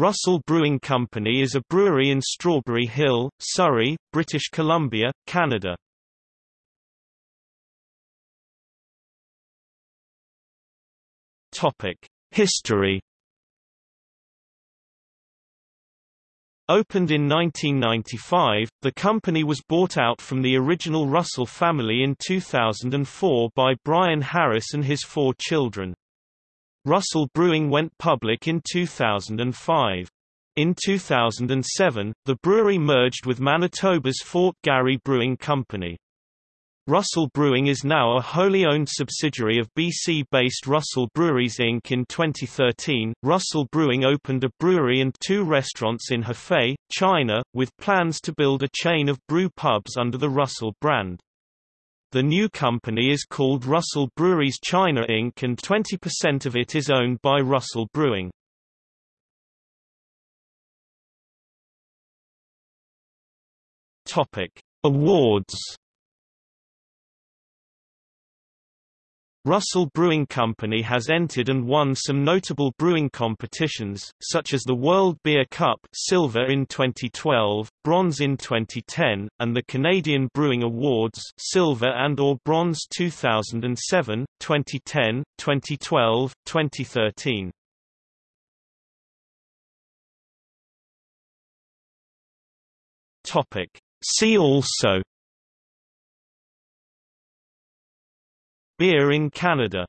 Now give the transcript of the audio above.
Russell Brewing Company is a brewery in Strawberry Hill, Surrey, British Columbia, Canada. History Opened in 1995, the company was bought out from the original Russell family in 2004 by Brian Harris and his four children. Russell Brewing went public in 2005. In 2007, the brewery merged with Manitoba's Fort Garry Brewing Company. Russell Brewing is now a wholly owned subsidiary of BC-based Russell Breweries Inc. In 2013, Russell Brewing opened a brewery and two restaurants in Hefei, China, with plans to build a chain of brew pubs under the Russell brand. The new company is called Russell Breweries China Inc. and 20% of it is owned by Russell Brewing. Topic: Awards Russell Brewing Company has entered and won some notable brewing competitions, such as the World Beer Cup silver in 2012, bronze in 2010, and the Canadian Brewing Awards silver and or bronze 2007, 2010, 2012, 2013. Topic. See also Beer in Canada